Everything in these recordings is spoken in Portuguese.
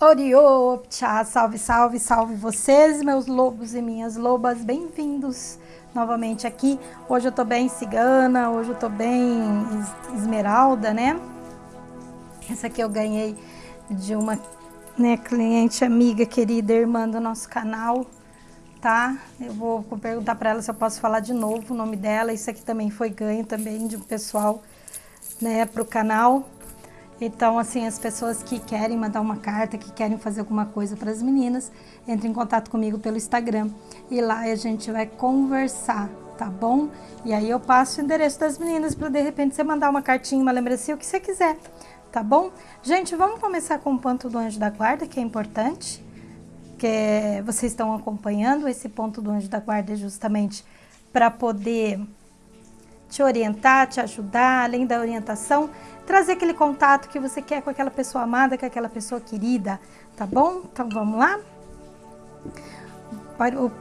Oriopcha, salve, salve, salve vocês, meus lobos e minhas lobas, bem-vindos novamente aqui. Hoje eu tô bem cigana, hoje eu tô bem esmeralda, né? Essa aqui eu ganhei de uma né, cliente amiga, querida, irmã do nosso canal, tá? Eu vou perguntar para ela se eu posso falar de novo o nome dela. Isso aqui também foi ganho também de um pessoal, né, pro canal. Então, assim, as pessoas que querem mandar uma carta, que querem fazer alguma coisa para as meninas, entrem em contato comigo pelo Instagram e lá a gente vai conversar, tá bom? E aí eu passo o endereço das meninas para de repente você mandar uma cartinha, uma lembrancinha, o que você quiser, tá bom? Gente, vamos começar com o ponto do anjo da guarda, que é importante, que vocês estão acompanhando esse ponto do anjo da guarda justamente para poder te orientar, te ajudar, além da orientação, trazer aquele contato que você quer com aquela pessoa amada, com aquela pessoa querida, tá bom? Então vamos lá?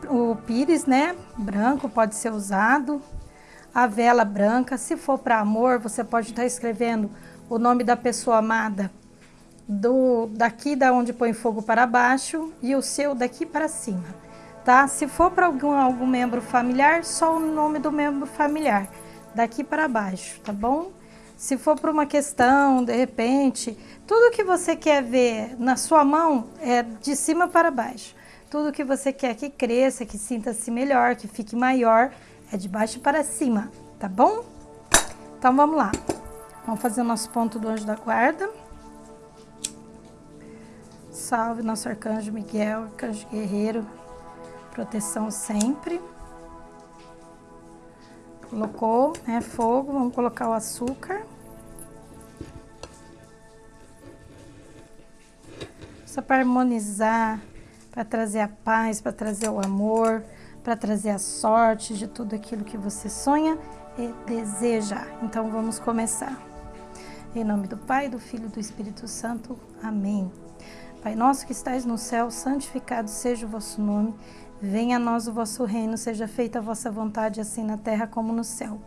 O, o pires, né, branco pode ser usado, a vela branca, se for para amor, você pode estar escrevendo o nome da pessoa amada do daqui da onde põe fogo para baixo e o seu daqui para cima, tá? Se for para algum, algum membro familiar, só o nome do membro familiar, daqui para baixo, tá bom? Se for para uma questão, de repente, tudo que você quer ver na sua mão é de cima para baixo. Tudo que você quer que cresça, que sinta-se melhor, que fique maior, é de baixo para cima, tá bom? Então vamos lá. Vamos fazer o nosso ponto do anjo da guarda. Salve nosso arcanjo Miguel, arcanjo guerreiro, proteção sempre. Colocou, né, fogo, vamos colocar o açúcar. Só para harmonizar, para trazer a paz, para trazer o amor, para trazer a sorte de tudo aquilo que você sonha e deseja. Então vamos começar. Em nome do Pai, do Filho e do Espírito Santo. Amém. Pai nosso que estais no céu, santificado seja o vosso nome. Venha a nós o vosso reino, seja feita a vossa vontade, assim na terra como no céu.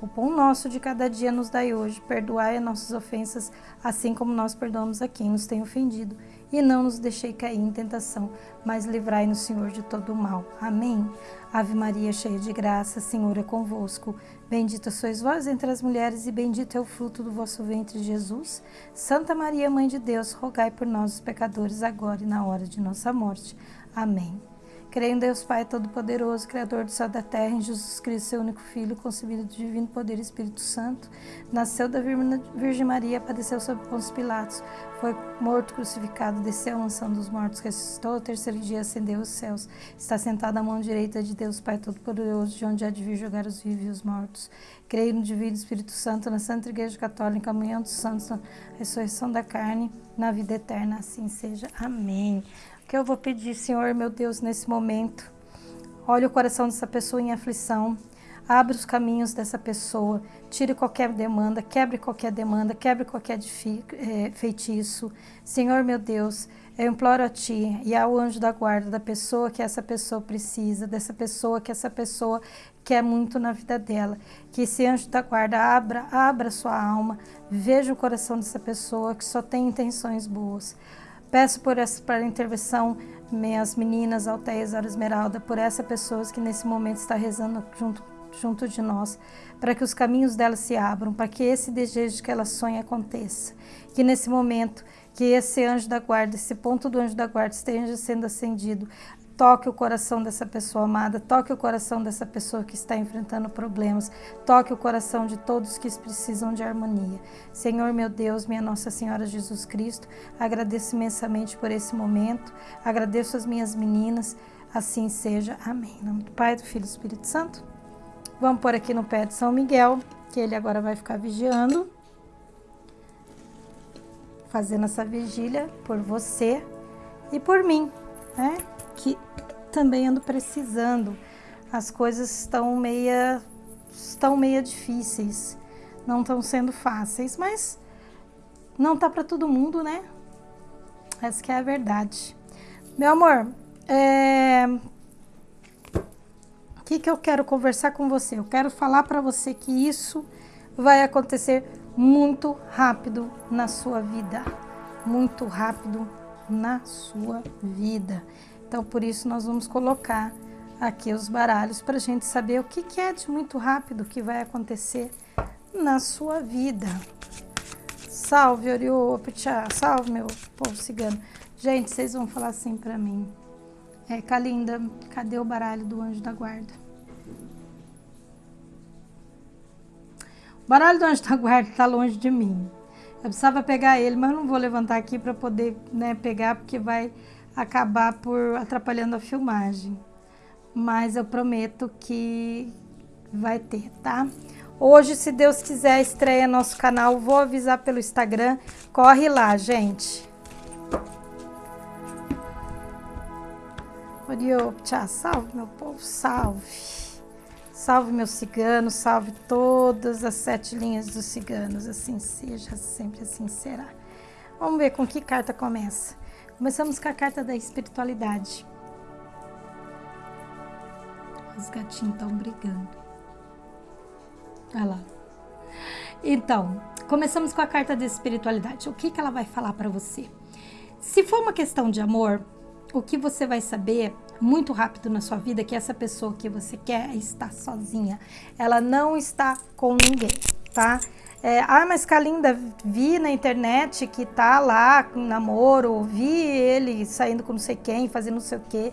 O pão nosso de cada dia nos dai hoje, perdoai as nossas ofensas, assim como nós perdoamos a quem nos tem ofendido. E não nos deixei cair em tentação, mas livrai-nos, Senhor, de todo o mal. Amém. Ave Maria, cheia de graça, Senhor é convosco. Bendita sois vós entre as mulheres, e bendito é o fruto do vosso ventre, Jesus. Santa Maria, Mãe de Deus, rogai por nós, os pecadores, agora e na hora de nossa morte. Amém. Creio em Deus Pai Todo-Poderoso, Criador do céu e da terra, em Jesus Cristo, seu único Filho, concebido do divino poder e Espírito Santo, nasceu da Virgem Maria, padeceu sob Pôncio Pilatos, foi morto, crucificado, desceu à mansão dos mortos, ressuscitou ao terceiro dia, ascendeu aos céus, está sentado à mão direita de Deus Pai Todo-Poderoso, de onde há de vir jogar os vivos e os mortos. Creio no divino Espírito Santo, na Santa Igreja Católica, na comunhão dos santos, na ressurreição da carne, na vida eterna, assim seja. Amém que eu vou pedir, Senhor, meu Deus, nesse momento. Olhe o coração dessa pessoa em aflição. Abre os caminhos dessa pessoa. Tire qualquer demanda, quebre qualquer demanda, quebre qualquer é, feitiço. Senhor, meu Deus, eu imploro a Ti e ao anjo da guarda da pessoa que essa pessoa precisa, dessa pessoa que essa pessoa quer muito na vida dela. Que esse anjo da guarda abra, abra sua alma, veja o coração dessa pessoa que só tem intenções boas. Peço por essa para a intervenção minhas meninas Alteia Zara Esmeralda, por essa pessoa que nesse momento está rezando junto, junto de nós, para que os caminhos dela se abram, para que esse desejo que ela sonha aconteça. Que nesse momento, que esse anjo da guarda, esse ponto do anjo da guarda esteja sendo acendido, Toque o coração dessa pessoa amada, toque o coração dessa pessoa que está enfrentando problemas, toque o coração de todos que precisam de harmonia. Senhor meu Deus, minha Nossa Senhora Jesus Cristo, agradeço imensamente por esse momento, agradeço as minhas meninas, assim seja. Amém. Em nome do Pai, do Filho e do Espírito Santo. Vamos pôr aqui no pé de São Miguel, que ele agora vai ficar vigiando, fazendo essa vigília por você e por mim, né? Que também ando precisando. As coisas estão meia, estão meia difíceis, não estão sendo fáceis, mas não tá para todo mundo, né? Essa que é a verdade. Meu amor, é... o que, que eu quero conversar com você? Eu quero falar para você que isso vai acontecer muito rápido na sua vida. Muito rápido na sua vida. Então, por isso, nós vamos colocar aqui os baralhos para a gente saber o que, que é de muito rápido que vai acontecer na sua vida. Salve, Orioptia, salve, meu povo cigano. Gente, vocês vão falar assim para mim. É, Kalinda, cadê o baralho do anjo da guarda? O baralho do anjo da guarda está longe de mim. Eu precisava pegar ele, mas não vou levantar aqui para poder né, pegar, porque vai acabar por atrapalhando a filmagem. Mas eu prometo que vai ter, tá? Hoje, se Deus quiser, estreia nosso canal. Vou avisar pelo Instagram. Corre lá, gente. Orioptia, salve meu povo, salve. Salve meus ciganos, salve todas as sete linhas dos ciganos. Assim seja, sempre assim será. Vamos ver com que carta começa. Começamos com a carta da espiritualidade. Os gatinhos estão brigando. Olha lá. Então, começamos com a carta da espiritualidade. O que, que ela vai falar para você? Se for uma questão de amor, o que você vai saber muito rápido na sua vida é que essa pessoa que você quer está sozinha. Ela não está com ninguém, tá? É, ah, mas Kalinda, vi na internet que tá lá com namoro, vi ele saindo com não sei quem, fazendo não sei o quê.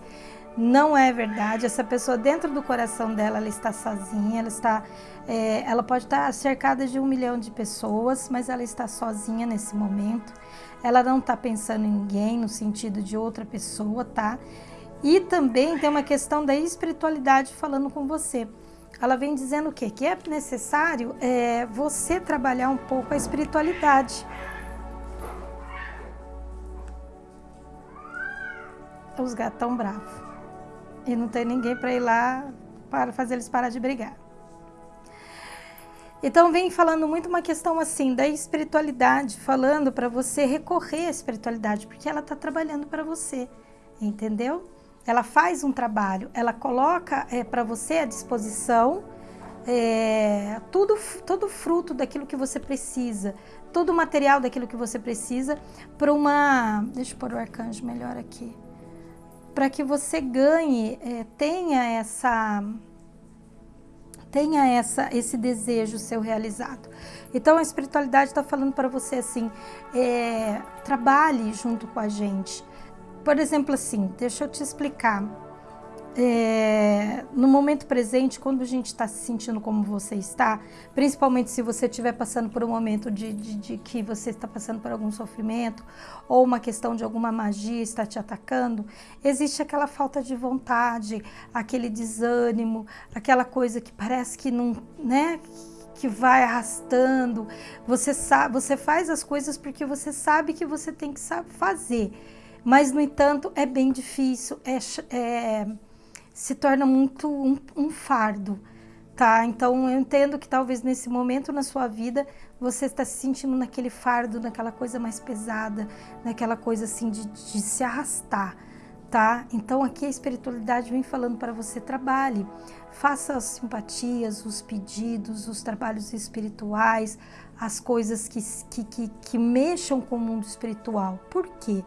Não é verdade. Essa pessoa dentro do coração dela, ela está sozinha, ela está, é, ela pode estar cercada de um milhão de pessoas, mas ela está sozinha nesse momento. Ela não está pensando em ninguém no sentido de outra pessoa, tá? E também tem uma questão da espiritualidade falando com você. Ela vem dizendo o quê? Que é necessário é, você trabalhar um pouco a espiritualidade. Os gatos estão bravos. E não tem ninguém para ir lá para fazer eles parar de brigar. Então vem falando muito uma questão assim da espiritualidade, falando para você recorrer à espiritualidade, porque ela está trabalhando para você, entendeu? Ela faz um trabalho, ela coloca é, para você à disposição é, tudo, todo fruto daquilo que você precisa, todo o material daquilo que você precisa para uma. Deixa eu pôr o arcanjo melhor aqui para que você ganhe, é, tenha essa tenha essa esse desejo seu realizado. Então a espiritualidade está falando para você assim, é, trabalhe junto com a gente. Por exemplo, assim, deixa eu te explicar é, no momento presente, quando a gente está se sentindo como você está, principalmente se você estiver passando por um momento de, de, de, que você está passando por algum sofrimento ou uma questão de alguma magia está te atacando, existe aquela falta de vontade, aquele desânimo, aquela coisa que parece que não, né? que vai arrastando. Você sabe, você faz as coisas porque você sabe que você tem que fazer, mas no entanto é bem difícil, é, é se torna muito um, um fardo, tá? Então eu entendo que talvez nesse momento na sua vida você está se sentindo naquele fardo, naquela coisa mais pesada, naquela coisa assim de, de se arrastar, tá? Então aqui a espiritualidade vem falando para você trabalhe, faça as simpatias, os pedidos, os trabalhos espirituais, as coisas que, que, que, que mexam com o mundo espiritual. Por quê?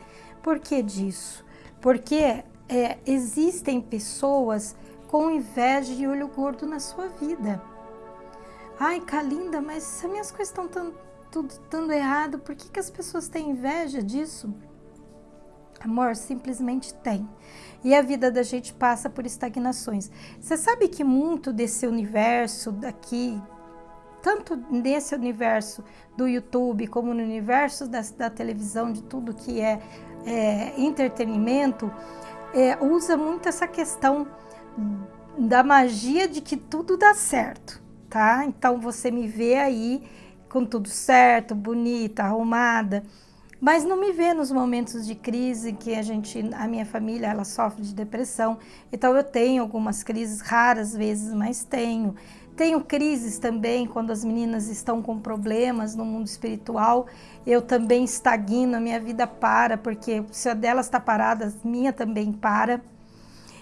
Por que disso? Porque é, existem pessoas com inveja e olho gordo na sua vida. Ai, Kalinda, mas se minhas coisas estão tudo dando errado, por que, que as pessoas têm inveja disso? Amor, simplesmente tem. E a vida da gente passa por estagnações. Você sabe que muito desse universo daqui, tanto nesse universo do YouTube, como no universo da, da televisão, de tudo que é, é entretenimento, é, usa muito essa questão da magia de que tudo dá certo, tá? Então você me vê aí com tudo certo, bonita, arrumada, mas não me vê nos momentos de crise que a gente, a minha família, ela sofre de depressão. Então eu tenho algumas crises raras vezes, mas tenho. Tenho crises também quando as meninas estão com problemas no mundo espiritual. Eu também estagno, a minha vida para, porque se a delas está parada, a minha também para.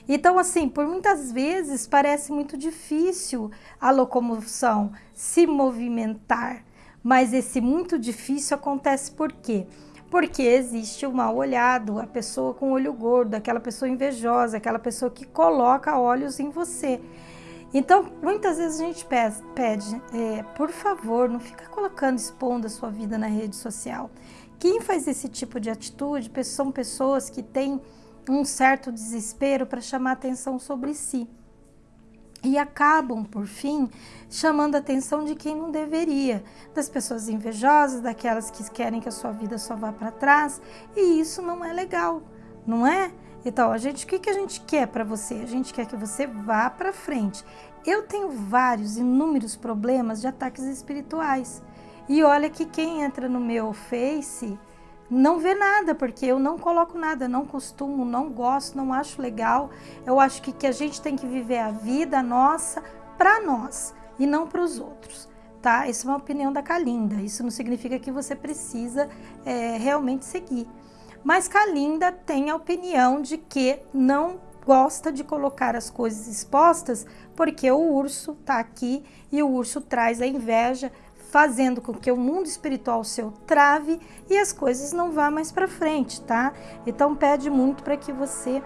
Então, assim, por muitas vezes parece muito difícil a locomoção, se movimentar. Mas esse muito difícil acontece por quê? porque existe o mal olhado, a pessoa com olho gordo, aquela pessoa invejosa, aquela pessoa que coloca olhos em você. Então, muitas vezes a gente pede, é, por favor, não fica colocando, expondo a sua vida na rede social. Quem faz esse tipo de atitude são pessoas que têm um certo desespero para chamar atenção sobre si. E acabam, por fim, chamando a atenção de quem não deveria, das pessoas invejosas, daquelas que querem que a sua vida só vá para trás, e isso não é legal, não é? Então, a gente, o que, que a gente quer para você? A gente quer que você vá para frente. Eu tenho vários, inúmeros problemas de ataques espirituais. E olha que quem entra no meu Face não vê nada, porque eu não coloco nada, não costumo, não gosto, não acho legal. Eu acho que, que a gente tem que viver a vida nossa para nós e não para os outros. Tá? Isso é uma opinião da Kalinda. Isso não significa que você precisa é, realmente seguir. Mas Kalinda tem a opinião de que não gosta de colocar as coisas expostas porque o urso está aqui e o urso traz a inveja, fazendo com que o mundo espiritual seu trave e as coisas não vá mais para frente, tá? Então pede muito para que você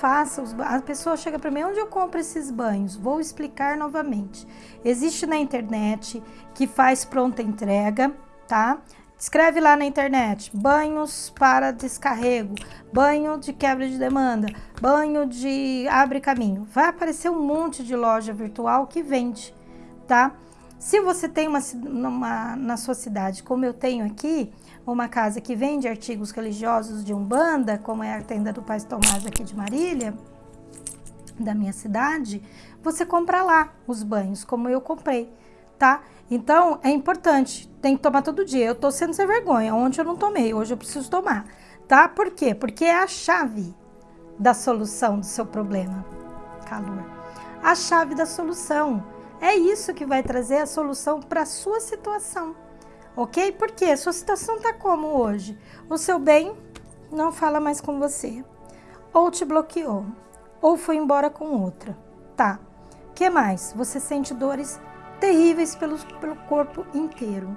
faça os a pessoa chega para mim onde eu compro esses banhos? Vou explicar novamente. Existe na internet que faz pronta entrega tá Escreve lá na internet, banhos para descarrego, banho de quebra de demanda, banho de abre caminho. Vai aparecer um monte de loja virtual que vende, tá? Se você tem uma, uma, na sua cidade, como eu tenho aqui, uma casa que vende artigos religiosos de Umbanda, como é a tenda do Pai Tomás aqui de Marília, da minha cidade, você compra lá os banhos, como eu comprei, tá? Então, é importante, tem que tomar todo dia. Eu tô sendo sem vergonha, ontem eu não tomei, hoje eu preciso tomar, tá? Por quê? Porque é a chave da solução do seu problema, calor. A chave da solução. É isso que vai trazer a solução para a sua situação, ok? Porque a sua situação tá como hoje? O seu bem não fala mais com você, ou te bloqueou, ou foi embora com outra, tá? que mais? Você sente dores terríveis pelo, pelo corpo inteiro.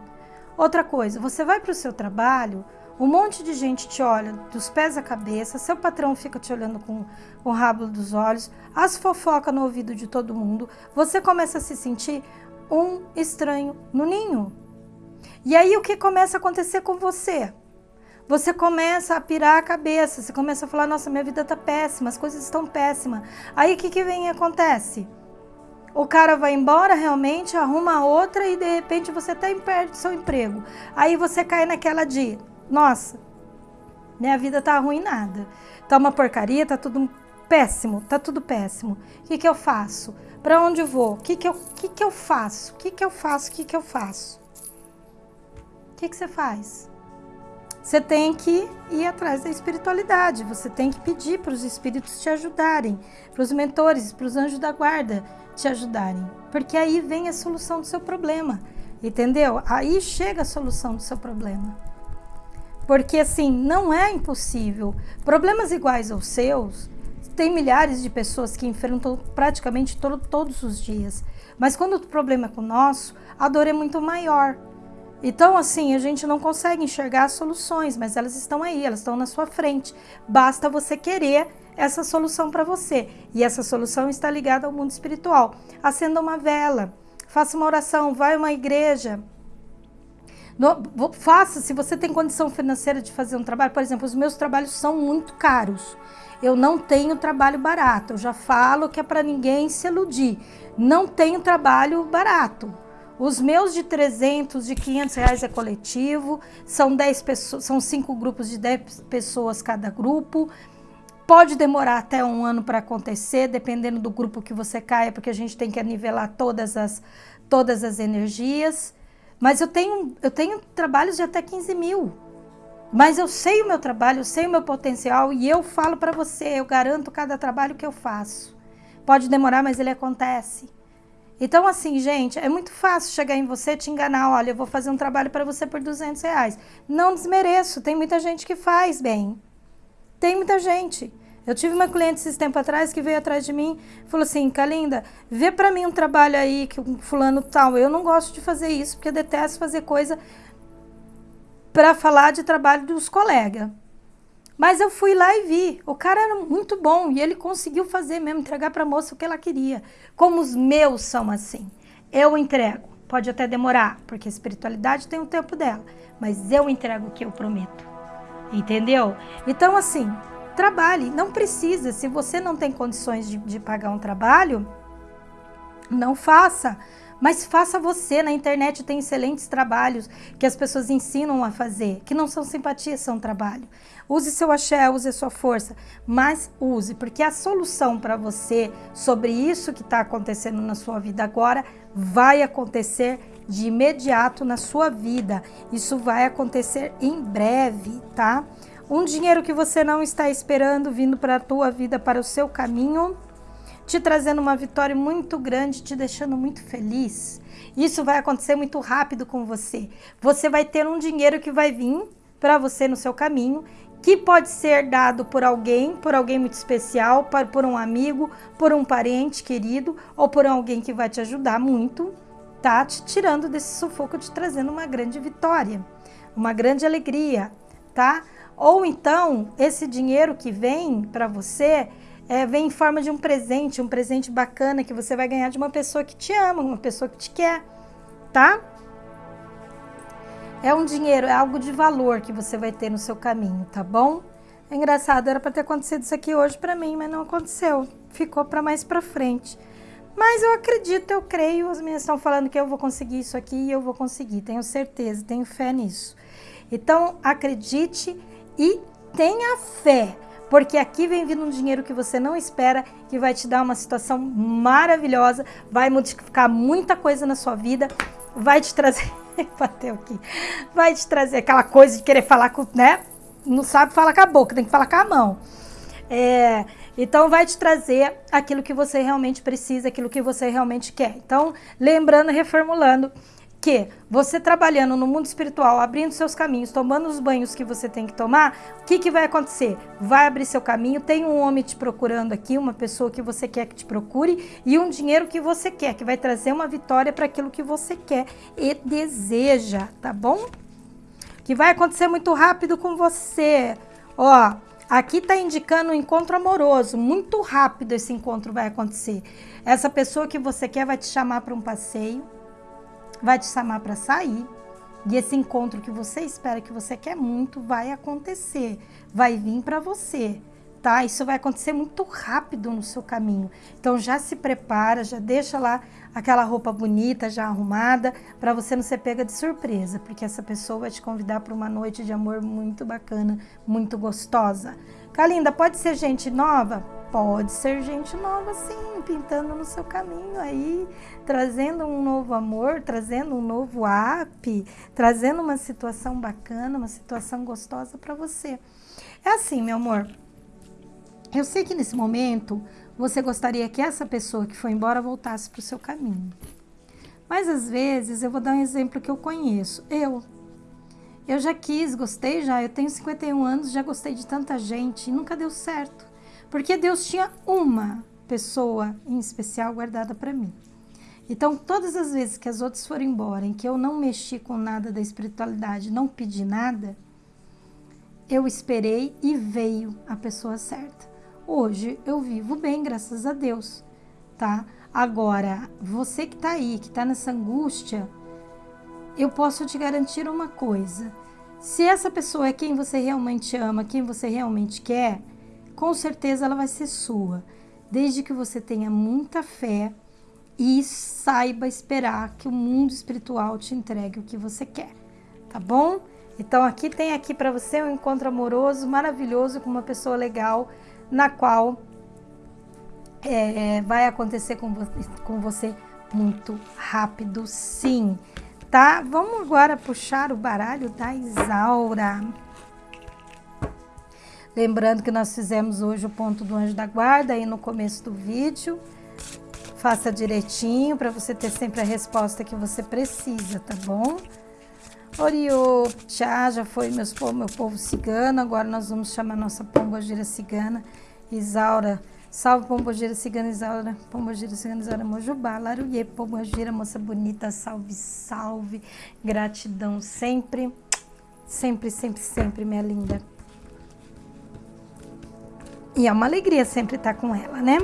Outra coisa, você vai para o seu trabalho, um monte de gente te olha dos pés à cabeça, seu patrão fica te olhando com, com o rabo dos olhos, as fofoca no ouvido de todo mundo, você começa a se sentir um estranho no ninho. E aí o que começa a acontecer com você? Você começa a pirar a cabeça, você começa a falar, nossa, minha vida tá péssima, as coisas estão péssimas. Aí o que, que vem e acontece? O cara vai embora realmente, arruma outra e de repente você até perde seu emprego. Aí você cai naquela de, nossa, minha vida tá arruinada. Tá uma porcaria, tá tudo péssimo, tá tudo péssimo. O que que eu faço? Para onde vou? O que que eu, que que eu faço? O que que eu faço? O que que eu faço? O que que você faz? Você tem que ir atrás da espiritualidade, você tem que pedir para os espíritos te ajudarem, para os mentores, para os anjos da guarda te ajudarem, porque aí vem a solução do seu problema, entendeu? Aí chega a solução do seu problema. Porque assim, não é impossível. Problemas iguais aos seus, tem milhares de pessoas que enfrentam praticamente todo, todos os dias. Mas quando o problema é com o nosso, a dor é muito maior. Então, assim, a gente não consegue enxergar as soluções, mas elas estão aí, elas estão na sua frente. Basta você querer essa solução para você. E essa solução está ligada ao mundo espiritual. Acenda uma vela, faça uma oração, vai a uma igreja. No, faça, se você tem condição financeira de fazer um trabalho, por exemplo, os meus trabalhos são muito caros. Eu não tenho trabalho barato. Eu já falo que é para ninguém se iludir. Não tenho trabalho barato. Os meus de 300, de 500 reais é coletivo, são 10 pessoas, são cinco grupos de 10 pessoas cada grupo. Pode demorar até um ano para acontecer, dependendo do grupo que você caia, porque a gente tem que nivelar todas as, todas as energias. Mas eu tenho, eu tenho trabalhos de até 15 mil. Mas eu sei o meu trabalho, eu sei o meu potencial e eu falo para você, eu garanto cada trabalho que eu faço. Pode demorar, mas ele acontece. Então, assim, gente, é muito fácil chegar em você te enganar. Olha, eu vou fazer um trabalho para você por 200 reais. Não desmereço, tem muita gente que faz bem. Tem muita gente. Eu tive uma cliente esses tempo atrás que veio atrás de mim e falou assim, Kalinda, vê para mim um trabalho aí que um fulano tal. Eu não gosto de fazer isso, porque detesto fazer coisa para falar de trabalho dos colegas. Mas eu fui lá e vi. O cara era muito bom e ele conseguiu fazer mesmo, entregar para a moça o que ela queria. Como os meus são assim. Eu entrego. Pode até demorar, porque a espiritualidade tem o tempo dela. Mas eu entrego o que eu prometo. Entendeu? Então, assim, trabalhe. Não precisa. Se você não tem condições de, de pagar um trabalho, não faça. Mas faça você. Na internet tem excelentes trabalhos que as pessoas ensinam a fazer, que não são simpatia, são trabalho. Use seu axé, use a sua força, mas use, porque a solução para você sobre isso que está acontecendo na sua vida agora vai acontecer de imediato na sua vida. Isso vai acontecer em breve, tá? Um dinheiro que você não está esperando vindo para a tua vida, para o seu caminho, te trazendo uma vitória muito grande, te deixando muito feliz. Isso vai acontecer muito rápido com você. Você vai ter um dinheiro que vai vir para você no seu caminho, que pode ser dado por alguém, por alguém muito especial, por um amigo, por um parente querido ou por alguém que vai te ajudar muito, tá? Te tirando desse sufoco, te trazendo uma grande vitória, uma grande alegria, tá? Ou então, esse dinheiro que vem para você é, vem em forma de um presente, um presente bacana que você vai ganhar de uma pessoa que te ama, uma pessoa que te quer, tá? É um dinheiro, é algo de valor que você vai ter no seu caminho, tá bom? É engraçado, era para ter acontecido isso aqui hoje para mim, mas não aconteceu. Ficou para mais para frente. Mas eu acredito, eu creio, as minhas estão falando que eu vou conseguir isso aqui e eu vou conseguir, tenho certeza, tenho fé nisso. Então, acredite e tenha fé porque aqui vem vindo um dinheiro que você não espera, que vai te dar uma situação maravilhosa, vai modificar muita coisa na sua vida, vai te trazer, bateu aqui, vai te trazer aquela coisa de querer falar com, né? Não sabe falar com a boca, tem que falar com a mão. É, então vai te trazer aquilo que você realmente precisa, aquilo que você realmente quer. Então, lembrando, reformulando, que você trabalhando no mundo espiritual, abrindo seus caminhos, tomando os banhos que você tem que tomar, o que, que vai acontecer? Vai abrir seu caminho, tem um homem te procurando aqui, uma pessoa que você quer que te procure e um dinheiro que você quer, que vai trazer uma vitória para aquilo que você quer e deseja, tá bom? Que vai acontecer muito rápido com você. Ó, aqui tá indicando um encontro amoroso, muito rápido esse encontro vai acontecer. Essa pessoa que você quer vai te chamar para um passeio, vai te chamar para sair. E esse encontro que você espera, que você quer muito, vai acontecer, vai vir para você, tá? Isso vai acontecer muito rápido no seu caminho. Então já se prepara, já deixa lá aquela roupa bonita, já arrumada, para você não ser pega de surpresa, porque essa pessoa vai te convidar para uma noite de amor muito bacana, muito gostosa. Kalinda, pode ser gente nova? Pode ser gente nova, sim, pintando no seu caminho aí, trazendo um novo amor, trazendo um novo app, trazendo uma situação bacana, uma situação gostosa para você. É assim, meu amor. Eu sei que nesse momento você gostaria que essa pessoa que foi embora voltasse para o seu caminho. Mas às vezes, eu vou dar um exemplo que eu conheço. Eu, eu já quis, gostei já, eu tenho 51 anos, já gostei de tanta gente e nunca deu certo. Porque Deus tinha uma pessoa em especial guardada para mim. Então, todas as vezes que as outras foram embora, em que eu não mexi com nada da espiritualidade, não pedi nada, eu esperei e veio a pessoa certa. Hoje eu vivo bem, graças a Deus, tá? Agora, você que tá aí, que tá nessa angústia, eu posso te garantir uma coisa. Se essa pessoa é quem você realmente ama, quem você realmente quer, com certeza ela vai ser sua. Desde que você tenha muita fé e saiba esperar que o mundo espiritual te entregue o que você quer. Tá bom? Então aqui tem aqui para você um encontro amoroso, maravilhoso com uma pessoa legal, na qual é, vai acontecer com você, com você muito rápido, sim tá? Vamos agora puxar o baralho da Isaura. Lembrando que nós fizemos hoje o ponto do anjo da guarda aí no começo do vídeo. Faça direitinho para você ter sempre a resposta que você precisa, tá bom? Oriô, tchá, já foi meus, meu povo cigano, agora nós vamos chamar nossa pombogira cigana, Isaura Salve Pombogira Cigana Isaura, Pombogira Cigana Isaura Mojubá, Laruie, Pombogira, moça bonita, salve, salve, gratidão sempre. Sempre, sempre, sempre, minha linda. E é uma alegria sempre estar com ela, né?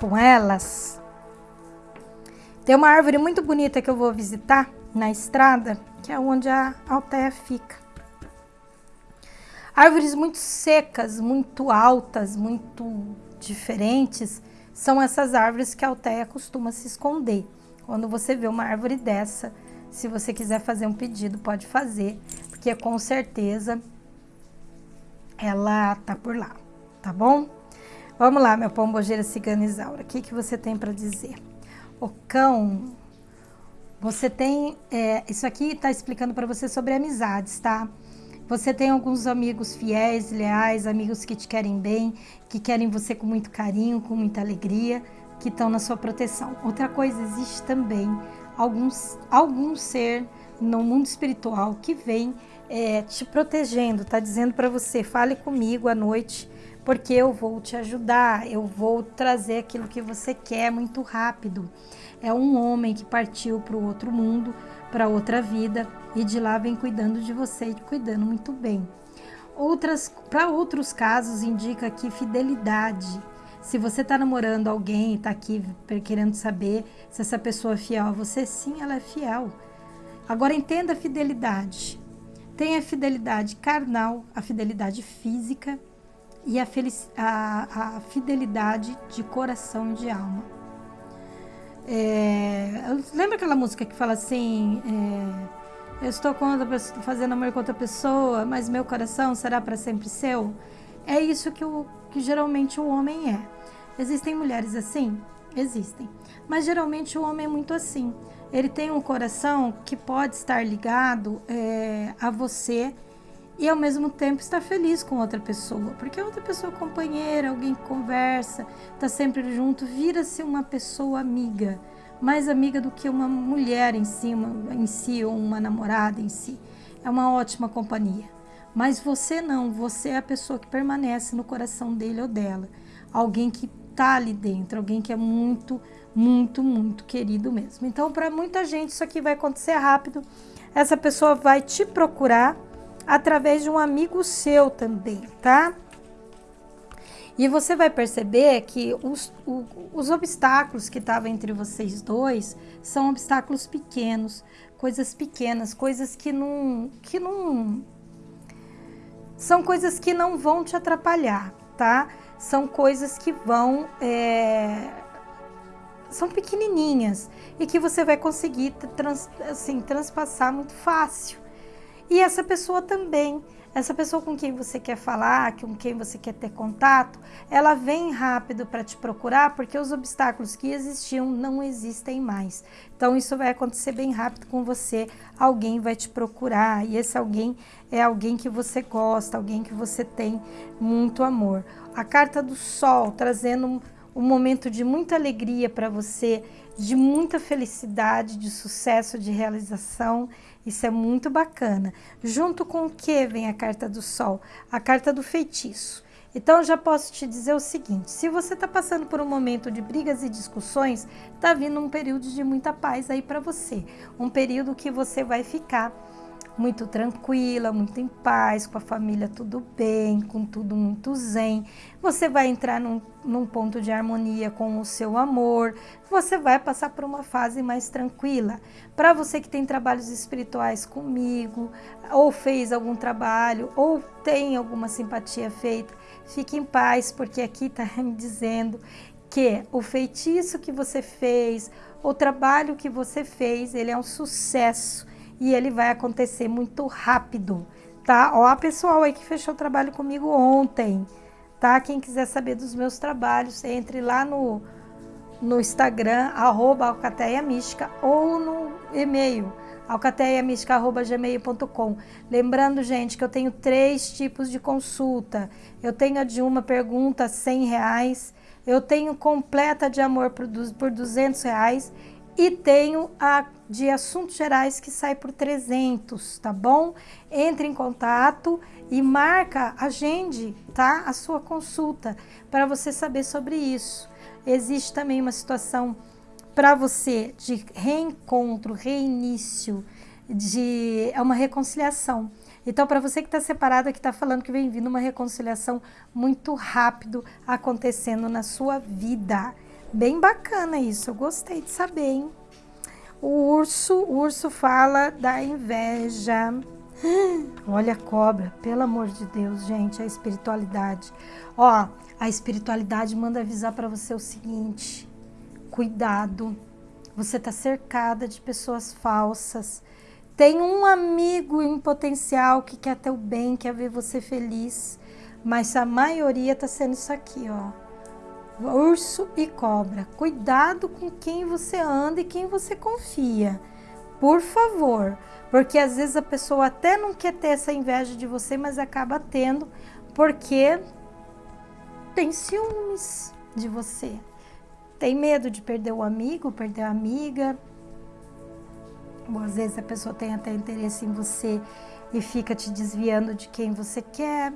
Com elas. Tem uma árvore muito bonita que eu vou visitar na estrada, que é onde a alteia fica. Árvores muito secas, muito altas, muito diferentes, são essas árvores que a alteia costuma se esconder. Quando você vê uma árvore dessa, se você quiser fazer um pedido, pode fazer, porque com certeza ela tá por lá, tá bom? Vamos lá, meu pombogeira cigana Isaura, o que, que você tem para dizer? O cão, você tem, é, isso aqui está explicando para você sobre amizades, tá? Você tem alguns amigos fiéis, leais, amigos que te querem bem, que querem você com muito carinho, com muita alegria, que estão na sua proteção. Outra coisa, existe também alguns, algum ser no mundo espiritual que vem é, te protegendo, tá dizendo para você, fale comigo à noite, porque eu vou te ajudar, eu vou trazer aquilo que você quer muito rápido. É um homem que partiu para o outro mundo, para outra vida, e de lá vem cuidando de você e cuidando muito bem. Outras, para outros casos, indica que fidelidade. Se você está namorando alguém e está aqui querendo saber se essa pessoa é fiel a você, sim, ela é fiel. Agora entenda a fidelidade. Tem a fidelidade carnal, a fidelidade física e a, a, a fidelidade de coração e de alma. É, lembra aquela música que fala assim: é, Eu estou fazendo amor com outra pessoa, mas meu coração será para sempre seu? É isso que, o, que geralmente o homem é. Existem mulheres assim? Existem. Mas geralmente o homem é muito assim. Ele tem um coração que pode estar ligado é, a você e ao mesmo tempo estar feliz com outra pessoa, porque outra pessoa companheira, alguém que conversa, está sempre junto, vira-se uma pessoa amiga, mais amiga do que uma mulher em si, uma, em si ou uma namorada em si. É uma ótima companhia. Mas você não, você é a pessoa que permanece no coração dele ou dela, alguém que está ali dentro, alguém que é muito, muito, muito querido mesmo. Então, para muita gente, isso aqui vai acontecer rápido. Essa pessoa vai te procurar através de um amigo seu também, tá? E você vai perceber que os, o, os obstáculos que estavam entre vocês dois são obstáculos pequenos, coisas pequenas, coisas que não, que não. São coisas que não vão te atrapalhar, tá? São coisas que vão. É, são pequenininhas e que você vai conseguir trans, assim, transpassar muito fácil. E essa pessoa também, essa pessoa com quem você quer falar, com quem você quer ter contato, ela vem rápido para te procurar porque os obstáculos que existiam não existem mais. Então isso vai acontecer bem rápido com você. Alguém vai te procurar e esse alguém é alguém que você gosta, alguém que você tem muito amor. A carta do sol trazendo um, um momento de muita alegria para você, de muita felicidade, de sucesso, de realização isso é muito bacana. Junto com o que vem a carta do sol? A carta do feitiço. Então, já posso te dizer o seguinte: se você está passando por um momento de brigas e discussões, está vindo um período de muita paz aí para você. Um período que você vai ficar muito tranquila, muito em paz, com a família tudo bem, com tudo muito zen. Você vai entrar num, num ponto de harmonia com o seu amor, você vai passar por uma fase mais tranquila. Para você que tem trabalhos espirituais comigo, ou fez algum trabalho, ou tem alguma simpatia feita, fique em paz, porque aqui está me dizendo que o feitiço que você fez, o trabalho que você fez, ele é um sucesso e ele vai acontecer muito rápido, tá? Ó, a pessoal aí que fechou o trabalho comigo ontem, tá? Quem quiser saber dos meus trabalhos, entre lá no, no Instagram, arroba Alcateia Mística, ou no e-mail, alcateiamística.gmail.com. Lembrando, gente, que eu tenho três tipos de consulta. Eu tenho a de uma pergunta, 100 reais. Eu tenho completa de amor por 200 reais e tenho a de assuntos gerais que sai por 300, tá bom? Entre em contato e marca, agende, tá? A sua consulta para você saber sobre isso. Existe também uma situação para você de reencontro, reinício, de é uma reconciliação. Então, para você que está separado, que está falando que vem vindo uma reconciliação muito rápido acontecendo na sua vida. Bem bacana isso, eu gostei de saber, hein? O urso, o urso fala da inveja. Olha a cobra, pelo amor de Deus, gente, a espiritualidade. Ó, a espiritualidade manda avisar para você o seguinte: cuidado, você está cercada de pessoas falsas. Tem um amigo em potencial que quer teu bem, quer ver você feliz, mas a maioria está sendo isso aqui, ó. Urso e cobra. Cuidado com quem você anda e quem você confia. Por favor, porque às vezes a pessoa até não quer ter essa inveja de você, mas acaba tendo porque tem ciúmes de você. Tem medo de perder o amigo, perder a amiga, ou às vezes a pessoa tem até interesse em você e fica te desviando de quem você quer,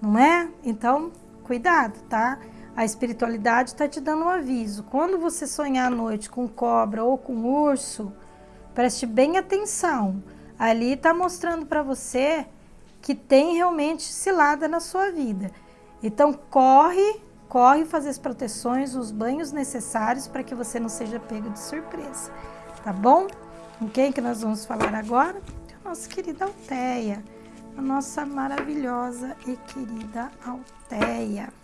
não é? Então, cuidado, tá? A espiritualidade está te dando um aviso. Quando você sonhar à noite com cobra ou com urso, preste bem atenção. Ali está mostrando para você que tem realmente cilada na sua vida. Então, corre, corre fazer as proteções, os banhos necessários para que você não seja pego de surpresa, tá bom? Com quem que nós vamos falar agora? A nossa querida Alteia, a nossa maravilhosa e querida Alteia.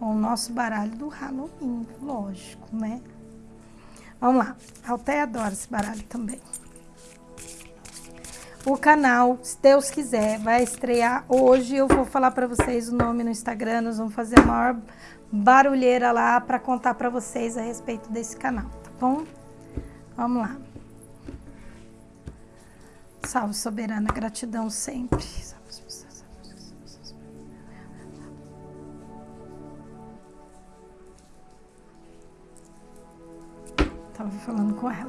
O nosso baralho do Halloween, lógico, né? Vamos lá, a Alteia adora esse baralho também. O canal, se Deus quiser, vai estrear hoje. Eu vou falar para vocês o nome no Instagram. Nós vamos fazer a maior barulheira lá para contar para vocês a respeito desse canal, tá bom? Vamos lá. Salve, soberana, gratidão sempre. Tava falando com ela.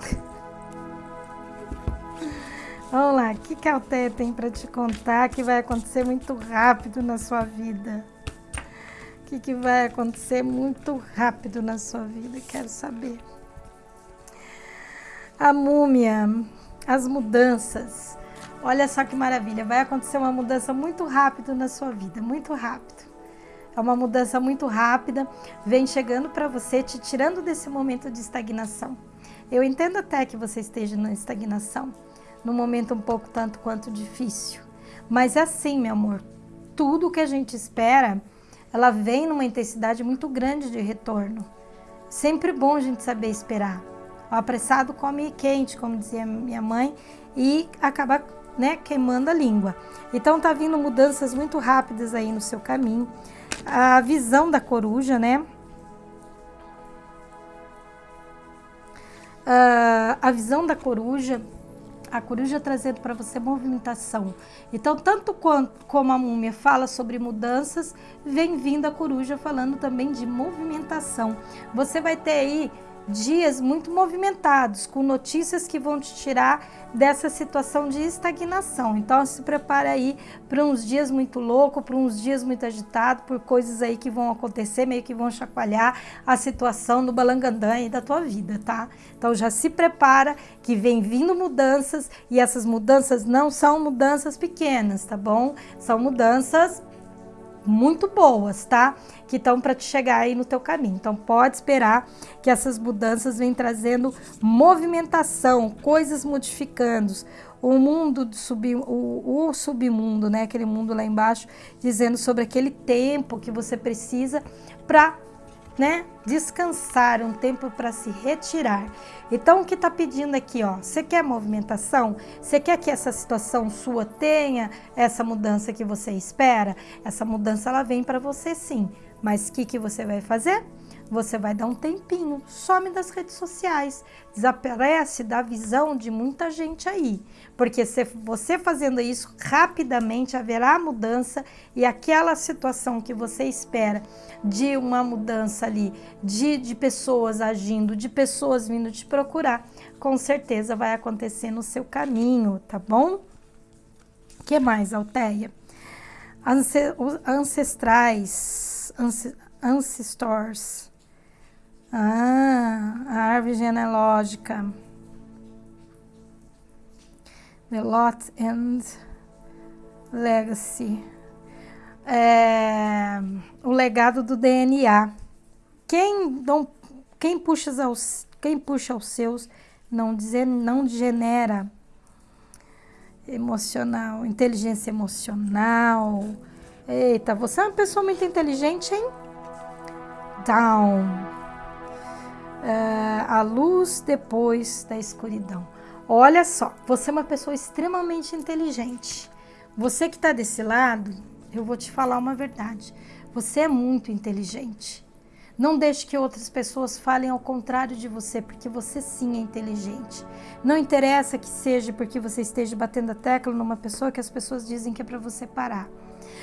Vamos lá, o que, que a Alteia tem para te contar que vai acontecer muito rápido na sua vida? O que, que vai acontecer muito rápido na sua vida? Quero saber a múmia, as mudanças. Olha só que maravilha, vai acontecer uma mudança muito rápida na sua vida, muito rápido. É uma mudança muito rápida, vem chegando para você, te tirando desse momento de estagnação. Eu entendo até que você esteja na estagnação, num momento um pouco tanto quanto difícil. Mas é assim, meu amor, tudo que a gente espera, ela vem numa intensidade muito grande de retorno. Sempre bom a gente saber esperar. O apressado come quente, como dizia minha mãe, e acaba né, queimando a língua. Então tá vindo mudanças muito rápidas aí no seu caminho. A visão da coruja, né? Uh, a visão da coruja, a coruja trazendo para você movimentação. Então, tanto quanto, como a múmia fala sobre mudanças, vem vindo a coruja falando também de movimentação. Você vai ter aí dias muito movimentados, com notícias que vão te tirar dessa situação de estagnação. Então se prepare aí para uns dias muito loucos, para uns dias muito agitados, por coisas aí que vão acontecer, meio que vão chacoalhar a situação do balangandã aí da tua vida, tá? Então já se prepara que vem vindo mudanças e essas mudanças não são mudanças pequenas, tá bom? São mudanças muito boas, tá? Que estão para te chegar aí no teu caminho. Então pode esperar que essas mudanças vêm trazendo movimentação, coisas modificando. O mundo do sub, o, o submundo, né? Aquele mundo lá embaixo, dizendo sobre aquele tempo que você precisa para né, descansar, um tempo para se retirar. Então, o que está pedindo aqui, ó, você quer movimentação? Você quer que essa situação sua tenha essa mudança que você espera? Essa mudança, ela vem para você sim, mas o que, que você vai fazer? Você vai dar um tempinho, some das redes sociais, desaparece da visão de muita gente aí, porque se você fazendo isso rapidamente haverá mudança e aquela situação que você espera de uma mudança ali, de, de pessoas agindo, de pessoas vindo te procurar, com certeza vai acontecer no seu caminho, tá bom? O que mais, Alteia? Ancestrais, ancestors, ah, a árvore genealógica. The Lot and Legacy. É, o legado do DNA. Quem, quem, puxa aos, quem puxa os seus não, dizer, não emocional, inteligência emocional. Eita, você é uma pessoa muito inteligente, hein? Down. É, a luz depois da escuridão. Olha só, você é uma pessoa extremamente inteligente. Você que está desse lado, eu vou te falar uma verdade. Você é muito inteligente. Não deixe que outras pessoas falem ao contrário de você, porque você sim é inteligente. Não interessa que seja porque você esteja batendo a tecla numa pessoa que as pessoas dizem que é para você parar.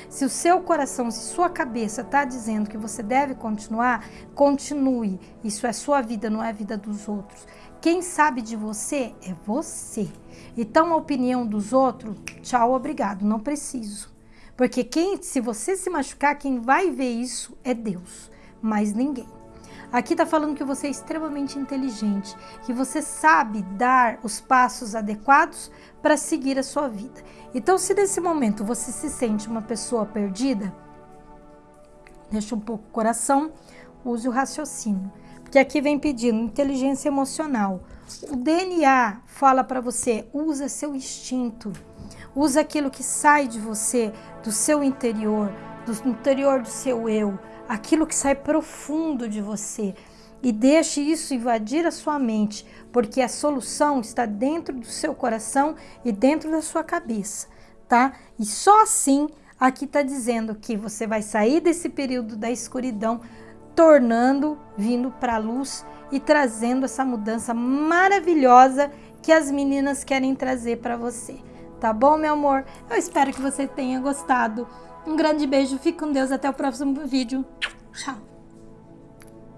Se o seu coração, se sua cabeça está dizendo que você deve continuar, continue. Isso é sua vida, não é a vida dos outros. Quem sabe de você é você. Então a opinião dos outros, tchau, obrigado, não preciso. Porque quem, se você se machucar, quem vai ver isso é Deus, mas ninguém. Aqui está falando que você é extremamente inteligente, que você sabe dar os passos adequados para seguir a sua vida. Então, se nesse momento você se sente uma pessoa perdida, deixa um pouco o coração, use o raciocínio. Porque aqui vem pedindo inteligência emocional. O DNA fala para você, usa seu instinto Usa aquilo que sai de você, do seu interior, do interior do seu eu, aquilo que sai profundo de você. E deixe isso invadir a sua mente, porque a solução está dentro do seu coração e dentro da sua cabeça, tá? E só assim aqui está dizendo que você vai sair desse período da escuridão, tornando, vindo para a luz e trazendo essa mudança maravilhosa que as meninas querem trazer para você. Tá bom, meu amor? Eu espero que você tenha gostado. Um grande beijo, fique com Deus, até o próximo vídeo. Tchau!